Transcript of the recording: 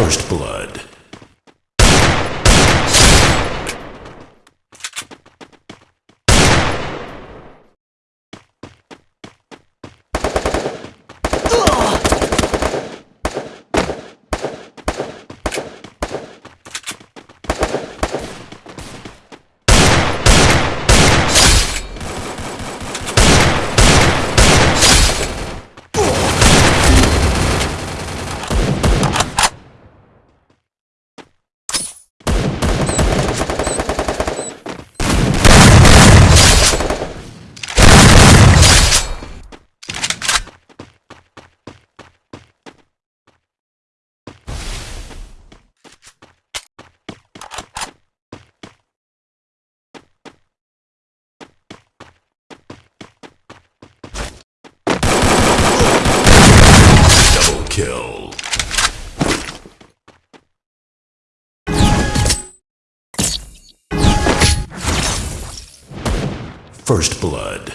First Blood. Kill. First blood.